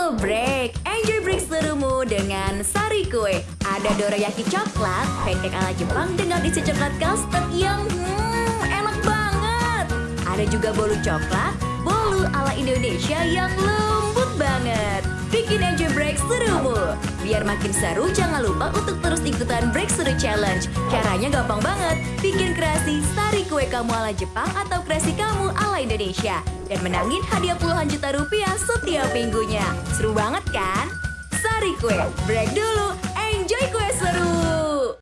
Halo Break, enjoy break serumu dengan Sari Kue. Ada dorayaki coklat, pancake ala Jepang dengan isi coklat custard yang hmm, enak banget. Ada juga bolu coklat, bolu ala Indonesia yang lembut banget. Bikin enjoy break serumu. Biar makin seru, jangan lupa untuk terus ikutan Break Seru Challenge. Caranya gampang banget. Bikin kreasi Sari Kue kamu ala Jepang atau kreasi kamu ala Indonesia. Dan menangin hadiah puluhan juta rupiah setiap minggunya. Seru banget kan? Sari Kue, break dulu!